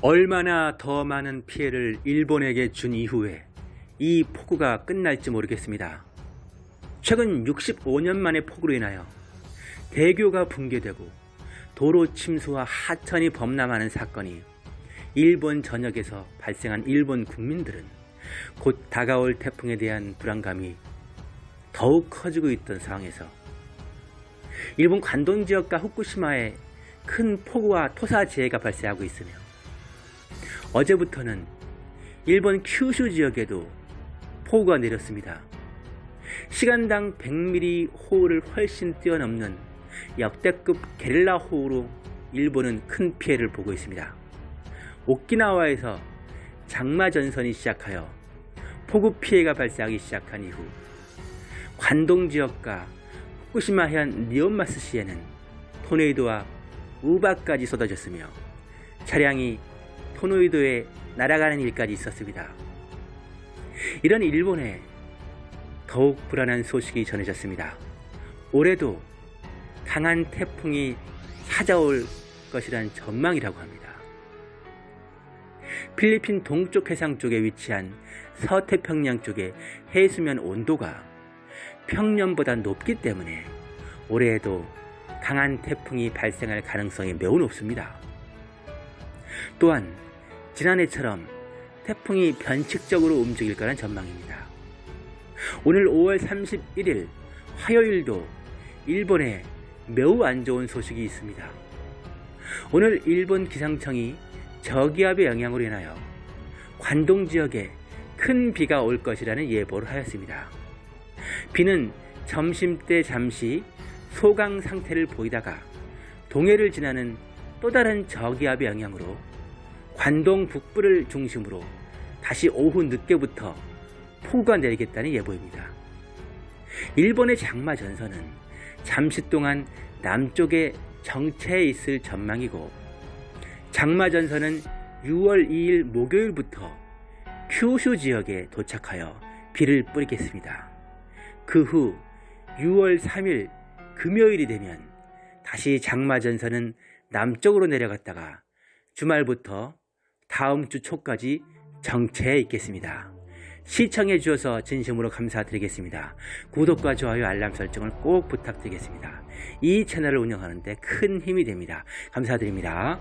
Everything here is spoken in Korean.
얼마나 더 많은 피해를 일본에게 준 이후에 이 폭우가 끝날지 모르겠습니다. 최근 65년 만의 폭우로 인하여 대교가 붕괴되고 도로 침수와 하천이 범람하는 사건이 일본 전역에서 발생한 일본 국민들은 곧 다가올 태풍에 대한 불안감이 더욱 커지고 있던 상황에서 일본 관동 지역과 후쿠시마에 큰 폭우와 토사재해가 발생하고 있으며 어제부터는 일본 큐슈 지역에도 폭우가 내렸습니다. 시간당 100mm 호우를 훨씬 뛰어넘는 역대급 게릴라 호우로 일본은 큰 피해를 보고 있습니다. 오키나와에서 장마 전선이 시작하여 폭우 피해가 발생하기 시작한 이후 관동 지역과 후쿠시마현 니온마스시에는 토네이도와 우박까지 쏟아졌으며 차량이 토네이도에 날아가는 일까지 있었습니다. 이런 일본에 더욱 불안한 소식이 전해졌습니다. 올해도 강한 태풍이 찾아올 것이란 전망이라고 합니다. 필리핀 동쪽 해상 쪽에 위치한 서태평양 쪽의 해수면 온도가 평년보다 높기 때문에 올해에도 강한 태풍이 발생할 가능성이 매우 높습니다. 또한 지난해처럼 태풍이 변칙적으로 움직일 거란 전망입니다. 오늘 5월 31일 화요일도 일본에 매우 안 좋은 소식이 있습니다. 오늘 일본 기상청이 저기압의 영향으로 인하여 관동 지역에 큰 비가 올 것이라는 예보를 하였습니다. 비는 점심때 잠시 소강 상태를 보이다가 동해를 지나는 또 다른 저기압의 영향으로 관동 북부를 중심으로 다시 오후 늦게부터 폭우가 내리겠다는 예보입니다. 일본의 장마 전선은 잠시 동안 남쪽에 정체해 있을 전망이고 장마 전선은 6월 2일 목요일부터 큐슈 지역에 도착하여 비를 뿌리겠습니다. 그 후 6월 3일 금요일이 되면 다시 장마 전선은 남쪽으로 내려갔다가 주말부터 다음 주 초까지 정체해 있겠습니다. 시청해 주셔서 진심으로 감사드리겠습니다. 구독과 좋아요 알람 설정을 꼭 부탁드리겠습니다. 이 채널을 운영하는데 큰 힘이 됩니다. 감사드립니다.